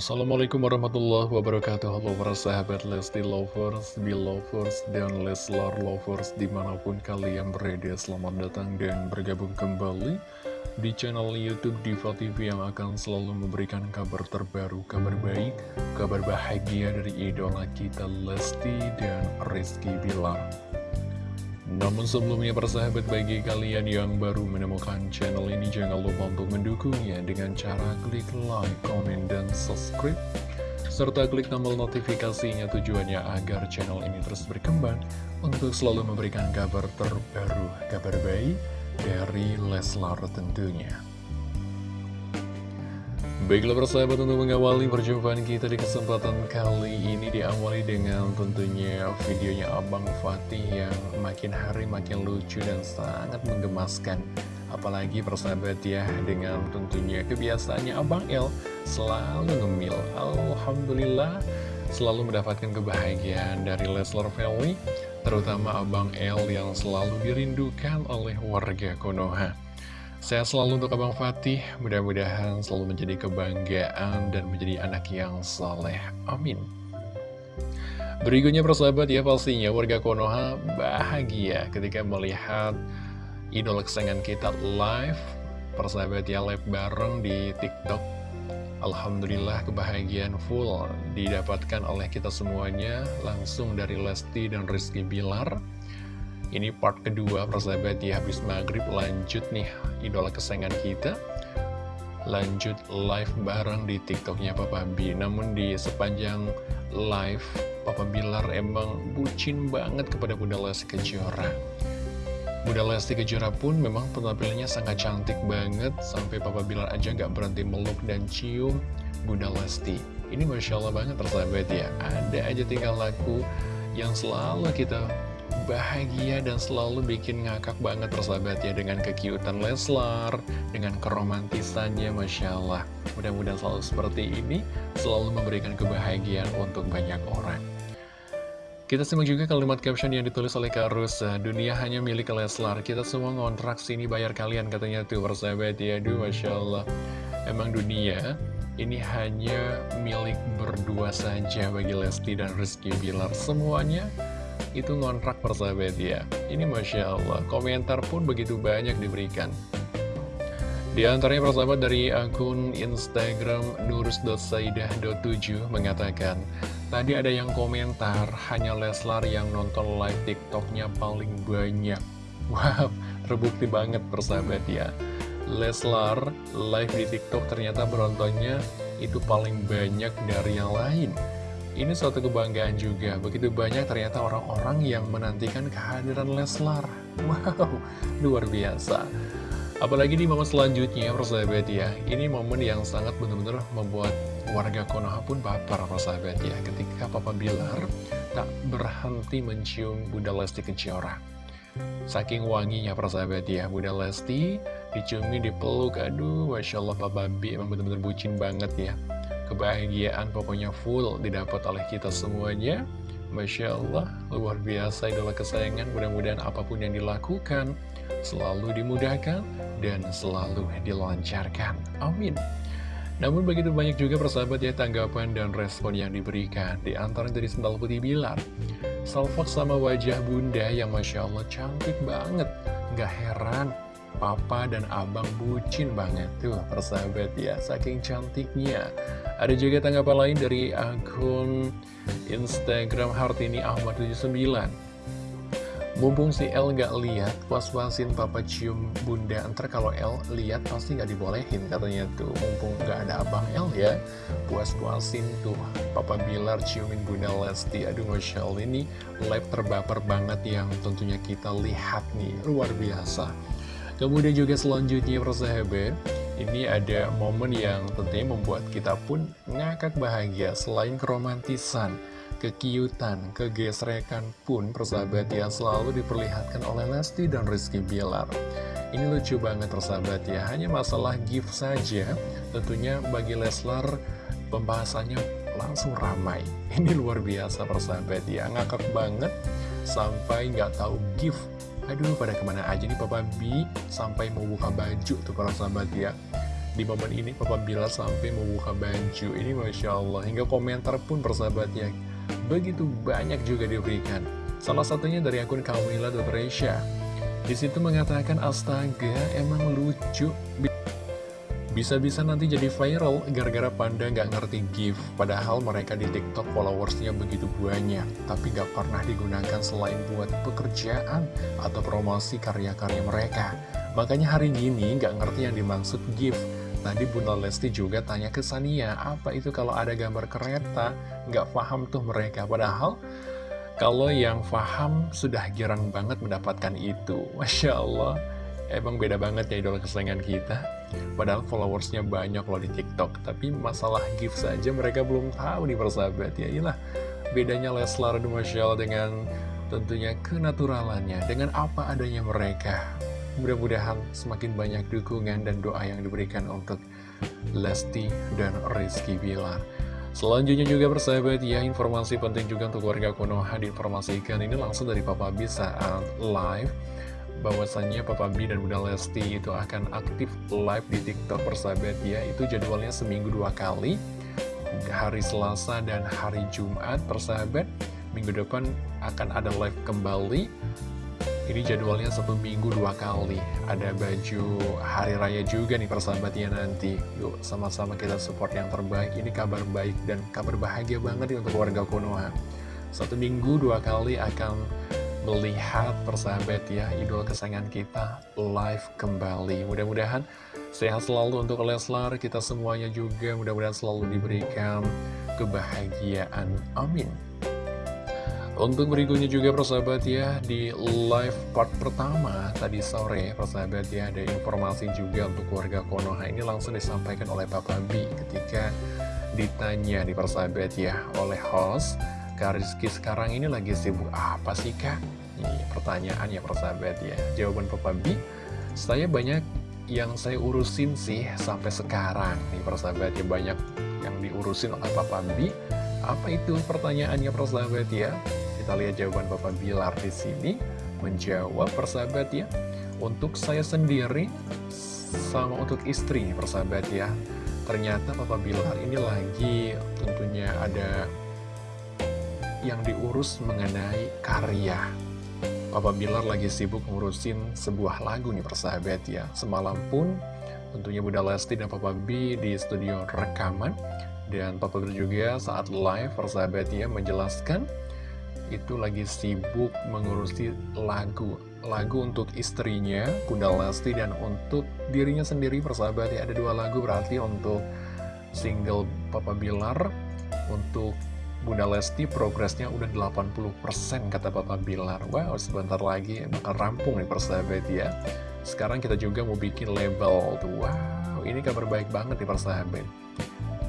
Assalamualaikum warahmatullahi wabarakatuh. Halo para sahabat Lesti Lovers, Belovers, dan Leslar Lovers Di mana pun kalian berada. Selamat datang dan bergabung kembali Di channel Youtube Diva TV Yang akan selalu memberikan kabar terbaru Kabar baik, kabar bahagia dari idola kita Lesti dan Rizky Bilar namun sebelumnya persahabat bagi kalian yang baru menemukan channel ini jangan lupa untuk mendukungnya dengan cara klik like, comment, dan subscribe serta klik tombol notifikasinya tujuannya agar channel ini terus berkembang untuk selalu memberikan kabar terbaru, kabar baik dari Leslar tentunya. Baiklah persahabat untuk mengawali perjumpaan kita di kesempatan kali ini diawali dengan tentunya videonya Abang Fatih yang makin hari makin lucu dan sangat menggemaskan. Apalagi persahabat ya dengan tentunya kebiasaannya Abang El selalu ngemil. Alhamdulillah selalu mendapatkan kebahagiaan dari Leslar Family Terutama Abang El yang selalu dirindukan oleh warga Konoha Sehat selalu untuk Abang Fatih, mudah-mudahan selalu menjadi kebanggaan dan menjadi anak yang saleh. Amin. Berikutnya persahabat ya pastinya warga Konoha bahagia ketika melihat idola kesayangan kita live. Persahabat ya live bareng di TikTok. Alhamdulillah kebahagiaan full didapatkan oleh kita semuanya langsung dari Lesti dan Rizky Bilar. Ini part kedua persahabat ya habis maghrib. Lanjut nih idola kesayangan kita. Lanjut live bareng di tiktoknya Papa B Namun di sepanjang live Papa Bilar emang bucin banget kepada Bunda Lesti Kejora. Bunda Lesti Kejora pun memang penampilannya sangat cantik banget. Sampai Papa Bilar aja nggak berhenti meluk dan cium Bunda Lesti. Ini Masya Allah banget persahabat ya. Ada aja tinggal laku yang selalu kita bahagia dan selalu bikin ngakak banget persahabat ya dengan kekiutan Leslar, dengan keromantisannya Masya Allah. Mudah-mudahan selalu seperti ini, selalu memberikan kebahagiaan untuk banyak orang. Kita simak juga kalimat caption yang ditulis oleh Kak Rusa. Dunia hanya milik Leslar. Kita semua ngontrak sini bayar kalian katanya tuh persahabat ya. Aduh Masya Allah. Emang dunia ini hanya milik berdua saja bagi Lesti dan Rizky Bilar. Semuanya itu ngontrak persahabat ya Ini Masya Allah, komentar pun begitu banyak diberikan. Di antaranya persahabat dari akun Instagram nurus.saidah.7 mengatakan Tadi ada yang komentar, hanya Leslar yang nonton live TikToknya paling banyak. Wow, terbukti banget persahabat ya. Leslar live di TikTok ternyata penontonnya itu paling banyak dari yang lain ini suatu kebanggaan juga, begitu banyak ternyata orang-orang yang menantikan kehadiran Leslar. Wow, luar biasa. Apalagi di momen selanjutnya, persahabat ya, ini momen yang sangat benar-benar membuat warga Konoha pun baper, persahabat ya, ketika Papa Bilar tak berhenti mencium Bunda Lesti Kejora. Saking wanginya persahabat ya, Bunda Lesti diciumi, dipeluk, aduh, Masya Allah Papa B emang benar-benar bucin banget ya kebahagiaan pokoknya full didapat oleh kita semuanya. Masya Allah, luar biasa idola kesayangan. Mudah-mudahan apa pun yang dilakukan selalu dimudahkan dan selalu dilancarkan. Amin. Namun begitu banyak juga persahabat ya tanggapan dan respon yang diberikan. Di antara dari Sendal Putih Bilar Salfok sama wajah bunda yang Masya Allah cantik banget. Gak heran Papa dan abang bucin banget. Tuh persahabat ya Saking cantiknya. Ada juga tanggapan lain dari akun Instagram Hartini Ahmad 79 Mumpung si El nggak lihat, puas-puasin papa cium bunda. Ntar kalau El lihat pasti nggak dibolehin katanya tuh. Mumpung nggak ada abang El ya. Puas-puasin tuh papa Bilar ciumin bunda Lesti. Aduh Masya Allah ini live terbaper banget yang tentunya kita lihat nih. Luar biasa Kemudian juga selanjutnya persahabat ini ada momen yang tentunya membuat kita pun ngakak bahagia. Selain keromantisan, kekiutan, kegesrekan pun persahabat yang selalu diperlihatkan oleh Lesti dan Rizky Bilar. Ini lucu banget persahabat ya, hanya masalah gift saja Tentunya bagi Leslar pembahasannya langsung ramai. Ini luar biasa persahabat ya, ngakak banget sampai nggak tahu gift Aduh, pada ke mana aja nih Papa B sampai mau buka baju tuh para sahabat ya. Di momen ini Papa Bilar sampai membuka baju. Ini Masya Allah Hingga komentar pun persahabatnya Begitu banyak juga diberikan. Salah satunya dari akun Kamila Dotresya Di situ mengatakan astaga emang lucu bisa-bisa nanti jadi viral gara-gara Panda nggak ngerti gift Padahal mereka di TikTok followersnya begitu banyak Tapi nggak pernah digunakan selain buat pekerjaan Atau promosi karya-karya mereka. Makanya hari gini nggak ngerti yang dimaksud gift Tadi Bunda Lesti juga tanya ke Sania Apa itu kalau ada gambar kereta? Nggak paham tuh mereka Padahal kalau yang paham sudah girang banget mendapatkan itu. Masya Allah Emang beda banget ya idola kesayangan kita. Padahal followersnya banyak loh di TikTok. Tapi masalah gift saja mereka belum tahu nih persahabat. Ya Inilah bedanya Leslar dan Masya dengan tentunya kenaturalannya Dengan apa adanya mereka. Mudah-mudahan semakin banyak dukungan dan doa yang diberikan untuk Lesti dan Rizky Bilar. Selanjutnya juga persahabat ya informasi penting juga untuk warga Konoha. Diinformasikan ini langsung dari Papa B saat live bahwasannya Papa B dan Bunda Lesti itu akan aktif live di TikTok persahabat ya. Itu jadwalnya seminggu dua kali Hari Selasa dan hari Jumat persahabat. Minggu depan akan ada live kembali. Ini jadwalnya satu minggu dua kali. Ada baju hari raya juga nih persahabat ya nanti. Yuk sama-sama kita support yang terbaik. Ini kabar baik dan kabar bahagia banget untuk warga Konoha. Satu minggu dua kali akan melihat persahabat ya idol kesayangan kita live kembali. Mudah-mudahan sehat selalu untuk Leslar kita semuanya juga. Mudah-mudahan selalu diberikan kebahagiaan. Amin. Untuk berikutnya juga persahabat ya di live part pertama tadi sore persahabat ya ada informasi juga untuk warga Konoha. Ini langsung disampaikan oleh Papa B ketika ditanya di persahabat ya oleh host Kak Rizky sekarang ini lagi sibuk apa sih Kak? Ini pertanyaan ya persahabat ya. Jawaban Papa B Saya banyak yang saya urusin sih sampai sekarang. Nih persahabat ya banyak yang diurusin oleh Papa B Apa itu pertanyaannya persahabat ya? Kita lihat jawaban Papa Bilar di sini. Menjawab persahabat ya. Untuk saya sendiri sama untuk istri persahabat ya. Ternyata Papa Bilar ini lagi tentunya ada yang diurus mengenai karya Papa Bilar lagi sibuk ngurusin sebuah lagu nih persahabat ya. Semalam pun tentunya Bunda Lesti dan Papa B di studio rekaman. Dan Papa Bilar juga saat live persahabat ya menjelaskan Itu lagi sibuk mengurusi lagu. Lagu untuk istrinya Bunda Lesti dan untuk dirinya sendiri persahabat ya. Ada dua lagu berarti untuk single Papa Bilar Untuk Bunda Lesti progresnya udah 80% kata Papa Bilar. Wow sebentar lagi bakal rampung nih persahabat ya. Sekarang kita juga mau bikin label Wow ini kabar baik banget nih persahabat.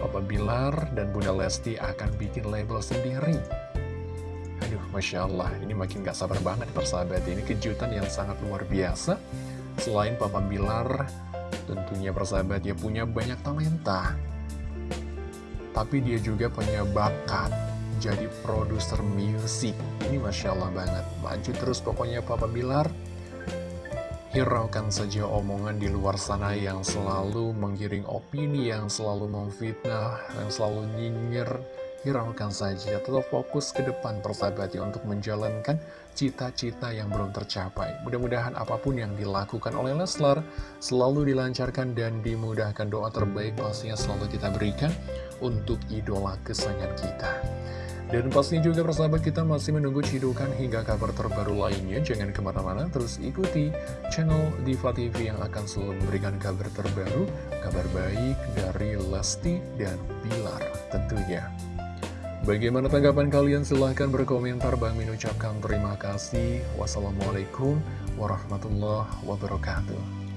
Papa Bilar dan Bunda Lesti akan bikin label sendiri. Aduh Masya Allah ini makin gak sabar banget persahabat. Ini kejutan yang sangat luar biasa. Selain Papa Bilar tentunya persahabat ya punya banyak talenta tapi dia juga punya bakat jadi produser musik. Ini Masya Allah banget. Maju terus pokoknya Papa Bilar. Hiraukan saja omongan di luar sana yang selalu menggiring opini, yang selalu memfitnah, yang selalu nyinyir. Hiraukan saja, tetap fokus ke depan persahabat untuk menjalankan cita-cita yang belum tercapai. Mudah-mudahan apa pun yang dilakukan oleh Leslar selalu dilancarkan dan dimudahkan doa terbaik pastinya selalu kita berikan untuk idola kesayangan kita. Dan pastinya juga persahabat kita masih menunggu cidukan hingga kabar terbaru lainnya. Jangan ke mana-mana, terus ikuti channel Diva TV yang akan selalu memberikan kabar terbaru, kabar baik dari Lesti dan Bilar tentunya. Bagaimana tanggapan kalian? Silahkan berkomentar. Bang Min ucapkan terima kasih. Wassalamualaikum warahmatullahi wabarakatuh.